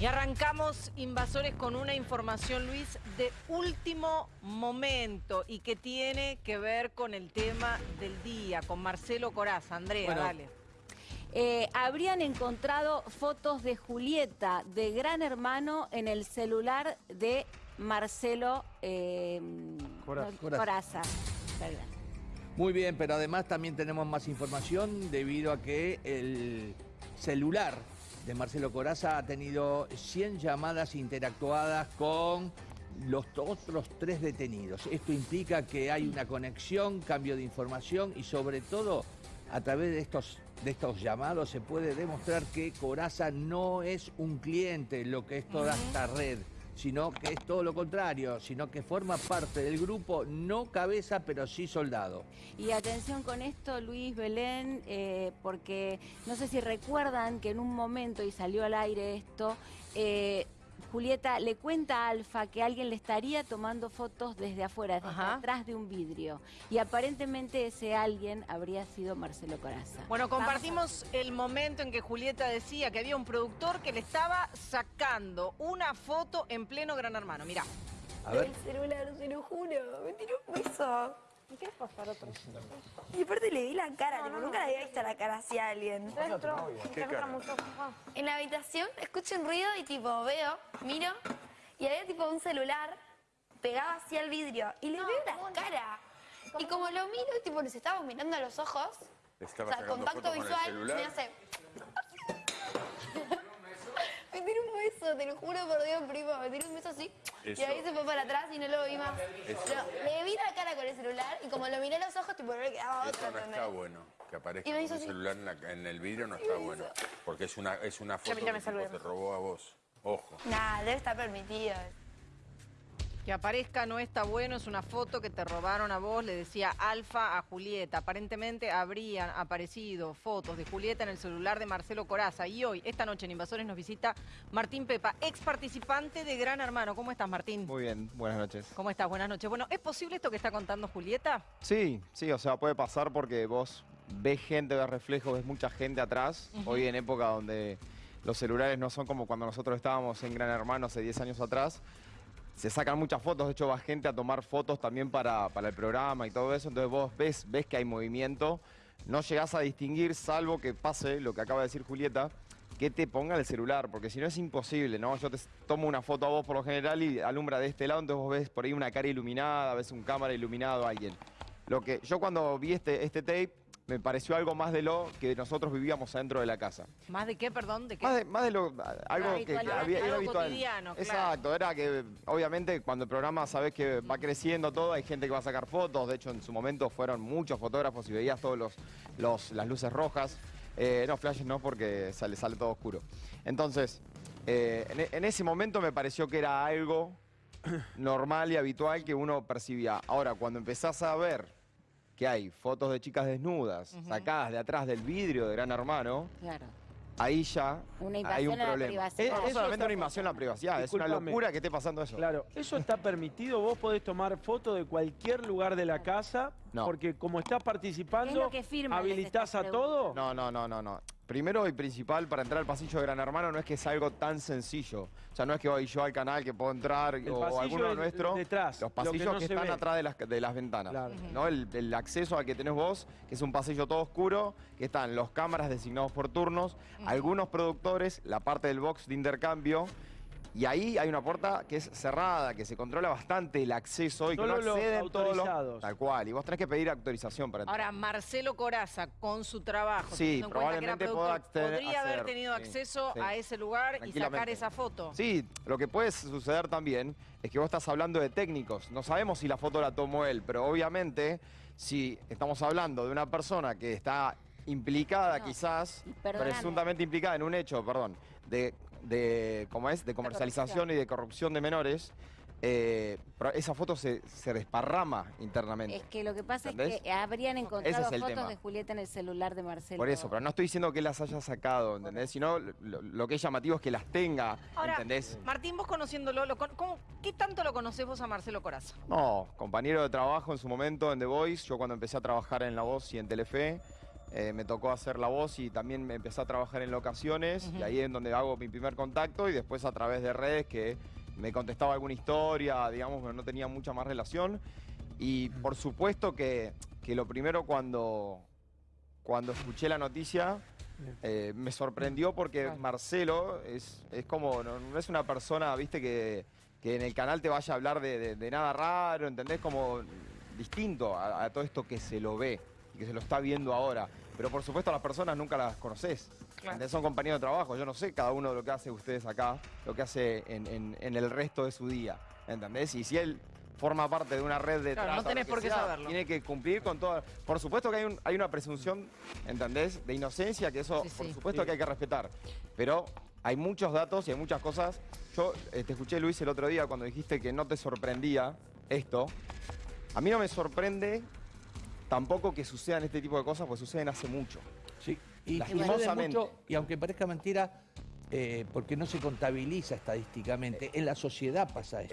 Y arrancamos Invasores con una información, Luis, de último momento y que tiene que ver con el tema del día, con Marcelo Coraza. Andrea, Bueno, dale. Eh, habrían encontrado fotos de Julieta de Gran Hermano en el celular de Marcelo eh, Coraza. no, Coraza. Perdón. Muy bien, pero además también tenemos más información debido a que el celular de Marcelo Coraza ha tenido 100 llamadas interactuadas con los otros tres detenidos. Esto implica que hay una conexión, cambio de información y sobre todo a través de estos, de estos llamados se puede demostrar que Coraza no es un cliente, lo que es toda esta red sino que es todo lo contrario, sino que forma parte del grupo, no cabeza, pero sí soldado. Y atención con esto, Luis Belén, eh, porque no sé si recuerdan que en un momento, y salió al aire esto, eh, Julieta le cuenta a Alfa que alguien le estaría tomando fotos desde afuera, desde Ajá. atrás de un vidrio. Y aparentemente ese alguien habría sido Marcelo Coraza. Bueno, compartimos el momento en que Julieta decía que había un productor que le estaba sacando una foto en pleno Gran Hermano. Mirá. A ver. El celular, se lo juro. Me tiró un beso. ¿Y quieres pasar otro? Y aparte le vi la cara, tipo, nunca le había visto la cara así a alguien. En la habitación escucho un ruido y tipo veo, miro, y había tipo un celular pegado así al vidrio. Y le veo la cara. Y como lo miro, tipo, nos estábamos mirando a los ojos. O sea, contacto visual, me hace. Me tiró un beso, te lo juro por Dios, primo. Me tiró un beso así. Eso. Y ahí se fue para atrás y no lo vi más. Le vi la cara con el celular y como lo miré a los ojos, tipo, no le quedaba otra. Eso no está bueno. Que aparezca con así. celular en, la- en el vidrio no está bueno. Porque es una, es una foto ya que me el te robó a vos. Ojo. Nah, debe estar permitido. Que aparezca no está bueno, es una foto que te robaron a vos, le decía Alfa a Julieta. Aparentemente habrían aparecido fotos de Julieta en el celular de Marcelo Coraza. Y hoy, esta noche en Invasores, nos visita Martín Pepa, ex participante de Gran Hermano. ¿Cómo estás, Martín? Muy bien, buenas noches. ¿Cómo estás? Buenas noches. Bueno, ¿es posible esto que está contando Julieta? Sí, sí, o sea, puede pasar porque vos ves gente, ves reflejos, ves mucha gente atrás. Hoy en época donde los celulares no son como cuando nosotros estábamos en Gran Hermano hace 10 años atrás. Se sacan muchas fotos, de hecho va gente a tomar fotos también para, para el programa y todo eso. Entonces vos ves, ves que hay movimiento, no llegás a distinguir, salvo que pase lo que acaba de decir Julieta, que te ponga el celular, porque si no es imposible, ¿no? Yo te tomo una foto a vos por lo general y alumbra de este lado, entonces vos ves por ahí una cara iluminada, ves un cámara iluminado a alguien. Lo que yo cuando vi este, este tape me pareció algo más de lo que nosotros vivíamos adentro de la casa. ¿Más de qué, perdón? ¿De qué? Más de, más de lo algo que, había era algo habitual. cotidiano, claro. Exacto, era que obviamente cuando el programa sabes que va creciendo todo, hay gente que va a sacar fotos, de hecho en su momento fueron muchos fotógrafos y veías todos los, los- las luces rojas. Eh, no, flashes no, porque sale, sale todo oscuro. Entonces, eh, en, en ese momento me pareció que era algo normal y habitual que uno percibía. Ahora, cuando empezás a ver que hay fotos de chicas desnudas sacadas de atrás del vidrio de Gran Hermano, Claro. ahí ya Una hay invasión un a la problema. privacidad. No, Eso solamente una invasión a la privacidad, es una locura que esté pasando eso. Claro, eso está permitido, vos podés tomar fotos de cualquier lugar de la casa, No. porque como estás ¿Qué es participando, lo que firma? habilitás Les a todo. No, no, no, no, no. Primero y principal, para entrar al pasillo de Gran Hermano no es que es algo tan sencillo. O sea, no es que voy yo al canal que puedo entrar El o alguno es nuestro. detrás, Los lo que pasillos no que, se están ve. atrás de las, de las ventanas. Claro. ¿no? El, el acceso al que tenés vos, que es un pasillo todo oscuro, que están los cámaras designados por turnos, algunos productores, la parte del box de intercambio. Y ahí hay una puerta que es cerrada, que se controla bastante el acceso y que Solo no los acceden todos los... autorizados. Tal cual, y vos tenés que pedir autorización para entrar. Ahora, Marcelo Coraza, con su trabajo, Sí, cuenta que era probablemente podría haber tenido sí, acceso sí. a ese lugar y sacar esa foto. Sí, lo que puede suceder también es que vos estás hablando de técnicos. No sabemos si la foto la tomó él, pero obviamente si estamos hablando de una persona que está implicada No, quizás, presuntamente implicada en un hecho, perdón, de, de ¿cómo es? De comercialización y de corrupción de menores, eh, pero esa foto se, se desparrama internamente. Es que lo que pasa es que habrían encontrado es fotos tema. de Julieta en el celular de Marcelo. Por eso, pero no estoy diciendo que las haya sacado, ¿entendés? Sino lo, lo que es llamativo es que las tenga, Ahora, ¿entendés? Martín, vos conociéndolo, lo con- ¿cómo- ¿qué tanto lo conocés vos a Marcelo Coraza? No, compañero de trabajo en su momento en The Voice. Yo cuando empecé a trabajar en La Voz y en Telefe, eh, me tocó hacer la voz y también me empecé a trabajar en locaciones y ahí es donde hago mi primer contacto y después a través de redes que me contestaba alguna historia, digamos, pero no tenía mucha más relación. Y por supuesto que, que lo primero cuando, cuando escuché la noticia eh, me sorprendió porque Claro. Marcelo es, es como, no, no es una persona, viste, que, que en el canal te vaya a hablar de, de- de nada raro, ¿entendés? Como distinto a, a todo esto que se lo ve que se lo está viendo ahora. Pero por supuesto a las personas nunca las conoces. Claro. Son compañeros de trabajo. Yo no sé cada uno de lo que hace ustedes acá, lo que hace en, en- en el resto de su día. ¿Entendés? Y si él forma parte de una red de Claro, no tenés por qué sea, saberlo. Tiene que cumplir con todo. Por supuesto que hay, un- hay una presunción, ¿entendés? De inocencia, que eso Sí, por sí. supuesto que hay que respetar. Pero hay muchos datos y hay muchas cosas. Yo eh, te escuché, Luis, el otro día cuando dijiste que no te sorprendía esto. A mí no me sorprende tampoco que sucedan este tipo de cosas, porque suceden hace mucho. Sí, y Lastimosamente. sucede mucho, y aunque parezca mentira, eh, porque no se contabiliza estadísticamente, en la sociedad pasa esto.